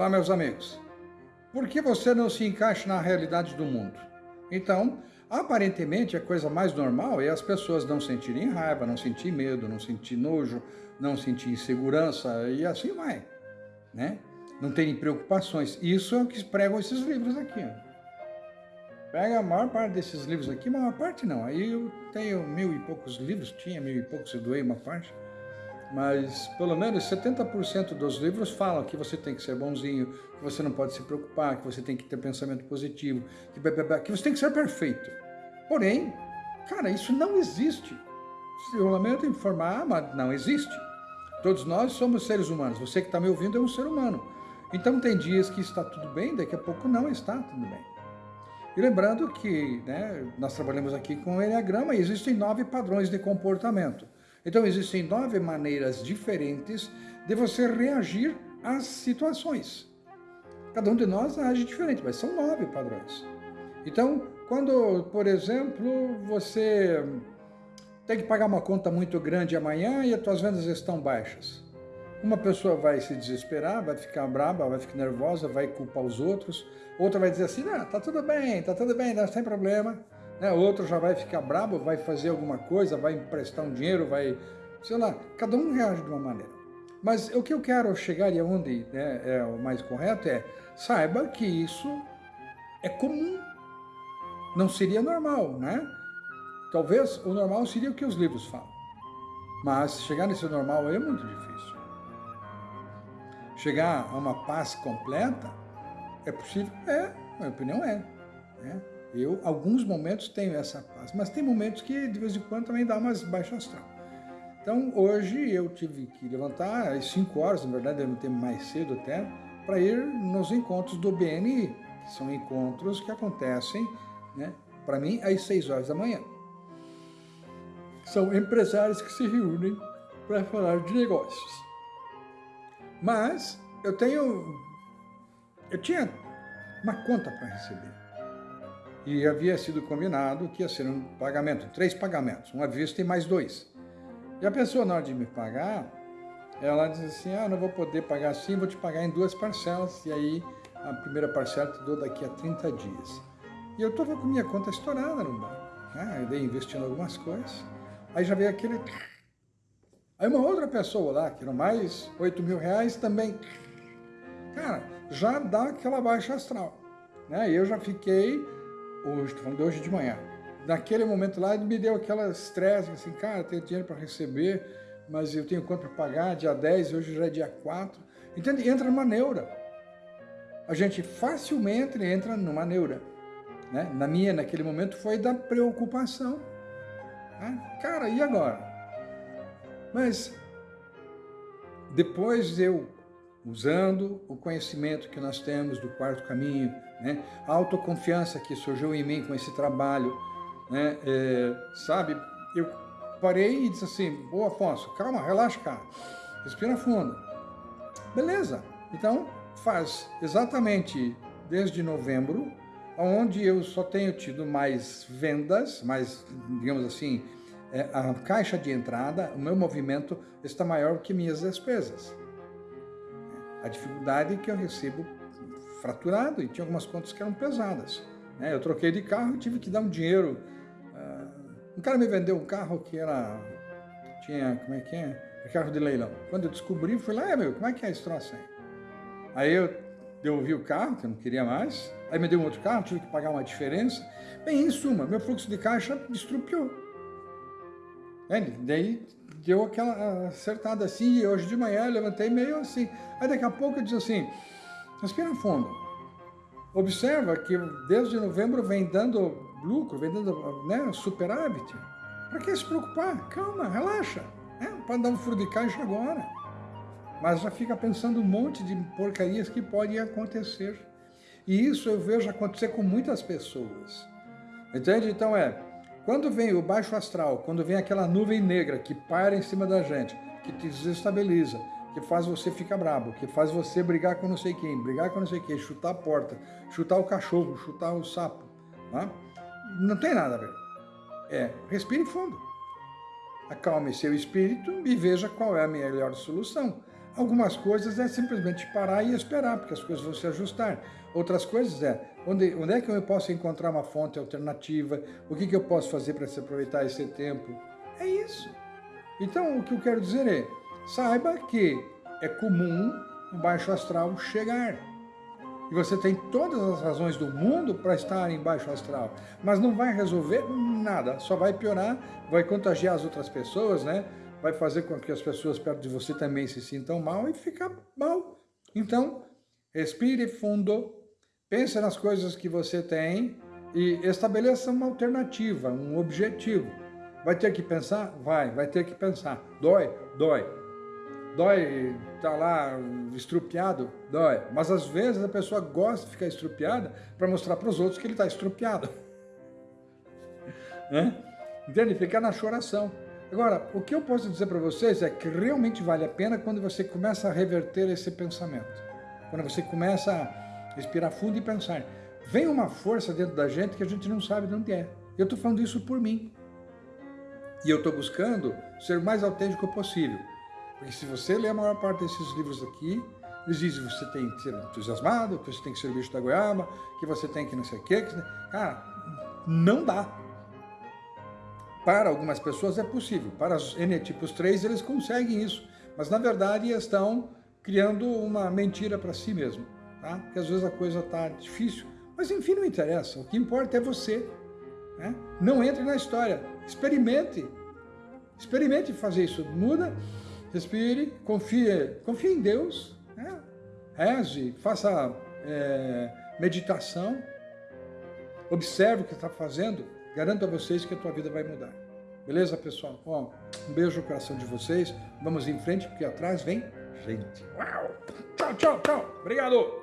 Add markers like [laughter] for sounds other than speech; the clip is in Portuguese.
Olá, meus amigos. Por que você não se encaixa na realidade do mundo? Então, aparentemente, a coisa mais normal é as pessoas não sentirem raiva, não sentir medo, não sentir nojo, não sentir insegurança e assim vai, né? Não terem preocupações. Isso é o que pregam esses livros aqui. Pega a maior parte desses livros aqui, a maior parte não. Aí eu tenho mil e poucos livros, tinha mil e poucos, eu doei uma parte mas pelo menos 70% dos livros falam que você tem que ser bonzinho, que você não pode se preocupar, que você tem que ter pensamento positivo, que, que você tem que ser perfeito. Porém, cara, isso não existe. Eu lamento informar, mas não existe. Todos nós somos seres humanos. Você que está me ouvindo é um ser humano. Então tem dias que está tudo bem, daqui a pouco não está tudo bem. E lembrando que né, nós trabalhamos aqui com o Enneagrama e existem nove padrões de comportamento. Então, existem nove maneiras diferentes de você reagir às situações. Cada um de nós age diferente, mas são nove padrões. Então, quando, por exemplo, você tem que pagar uma conta muito grande amanhã e as suas vendas estão baixas. Uma pessoa vai se desesperar, vai ficar brava, vai ficar nervosa, vai culpar os outros. Outra vai dizer assim, não, tá tudo bem, tá tudo bem, não tem problema né? outro já vai ficar bravo, vai fazer alguma coisa, vai emprestar um dinheiro, vai, sei lá, cada um reage de uma maneira. Mas o que eu quero chegar e aonde né, é o mais correto é, saiba que isso é comum, não seria normal, né? Talvez o normal seria o que os livros falam, mas chegar nesse normal é muito difícil. Chegar a uma paz completa, é possível? É, minha opinião é. Né? Eu, alguns momentos, tenho essa paz, mas tem momentos que, de vez em quando, também dá umas baixas astral. Então, hoje eu tive que levantar às 5 horas, na verdade, não tenho mais cedo até, para ir nos encontros do BNI, que são encontros que acontecem, né, para mim, às 6 horas da manhã. São empresários que se reúnem para falar de negócios. Mas eu tenho, eu tinha uma conta para receber e havia sido combinado que ia ser um pagamento, três pagamentos, uma vista e mais dois. E a pessoa, na hora de me pagar, ela diz assim, ah, não vou poder pagar assim, vou te pagar em duas parcelas, e aí a primeira parcela te dou daqui a 30 dias. E eu estava com minha conta estourada no banco, né? eu dei investindo algumas coisas, aí já veio aquele... Aí uma outra pessoa lá, que eram mais 8 mil reais, também... Cara, já dá aquela baixa astral. Né? Eu já fiquei hoje, estou falando de hoje de manhã. Naquele momento lá, ele me deu aquela estresse, assim, cara, tenho dinheiro para receber, mas eu tenho quanto para pagar, dia 10, hoje já é dia 4. Entende? Entra numa neura. A gente facilmente entra numa neura. Né? Na minha, naquele momento, foi da preocupação. Né? Cara, e agora? Mas depois eu usando o conhecimento que nós temos do quarto caminho, né? a autoconfiança que surgiu em mim com esse trabalho, né? É, sabe, eu parei e disse assim, ô Afonso, calma, relaxa, cara, respira fundo. Beleza, então faz exatamente desde novembro, onde eu só tenho tido mais vendas, mais, digamos assim, é, a caixa de entrada, o meu movimento está maior que minhas despesas. A dificuldade é que eu recebo fraturado e tinha algumas contas que eram pesadas. Né? Eu troquei de carro e tive que dar um dinheiro. Uh, um cara me vendeu um carro que era... Tinha, como é que é? Carro de leilão. Quando eu descobri, fui lá, é meu, como é que é esse troço aí? Aí eu devolvi o carro, que eu não queria mais. Aí me deu um outro carro, tive que pagar uma diferença. Bem, em suma, meu fluxo de caixa destrupiou. Daí deu aquela acertada assim, e hoje de manhã eu levantei meio assim. Aí daqui a pouco eu disse assim, respira fundo. Observa que desde novembro vem dando lucro, vem dando né, superávit. Para que se preocupar? Calma, relaxa. Né? Pode dar um furo de caixa agora. Mas já fica pensando um monte de porcarias que podem acontecer. E isso eu vejo acontecer com muitas pessoas. Entende? Então é, quando vem o baixo astral, quando vem aquela nuvem negra que para em cima da gente, que te desestabiliza, que faz você ficar brabo, que faz você brigar com não sei quem, brigar com não sei quem, chutar a porta, chutar o cachorro, chutar o sapo, tá? não tem nada a ver. É, respire fundo. Acalme seu espírito e veja qual é a melhor solução. Algumas coisas é simplesmente parar e esperar, porque as coisas vão se ajustar. Outras coisas é, onde, onde é que eu posso encontrar uma fonte alternativa? O que, que eu posso fazer para se aproveitar esse tempo? É isso. Então, o que eu quero dizer é, saiba que é comum o baixo astral chegar. E você tem todas as razões do mundo para estar em baixo astral. Mas não vai resolver nada, só vai piorar, vai contagiar as outras pessoas, né? Vai fazer com que as pessoas perto de você também se sintam mal e ficar mal. Então, respire fundo, pense nas coisas que você tem e estabeleça uma alternativa, um objetivo. Vai ter que pensar? Vai, vai ter que pensar. Dói? Dói. Dói tá lá estrupiado? Dói. Mas às vezes a pessoa gosta de ficar estrupiada para mostrar para os outros que ele está estrupiado. [laughs] Entende? Ficar na choração. Agora, o que eu posso dizer para vocês é que realmente vale a pena quando você começa a reverter esse pensamento. Quando você começa a respirar fundo e pensar. Vem uma força dentro da gente que a gente não sabe de onde é. Eu estou falando isso por mim. E eu estou buscando ser o mais autêntico possível. Porque se você ler a maior parte desses livros aqui, eles dizem que você tem que ser entusiasmado, que você tem que ser o bicho da goiaba, que você tem que não sei o quê. Que... Cara, não dá. Para algumas pessoas é possível, para os N-tipos 3 eles conseguem isso, mas na verdade estão criando uma mentira para si mesmo, tá? Porque às vezes a coisa está difícil, mas enfim, não interessa, o que importa é você. Né? Não entre na história, experimente, experimente fazer isso, muda, respire, confie, confie em Deus, né? reze, faça é, meditação, observe o que está fazendo, Garanto a vocês que a tua vida vai mudar. Beleza, pessoal? Um beijo no coração de vocês. Vamos em frente, porque atrás vem gente. Uau! Tchau, tchau, tchau. Obrigado!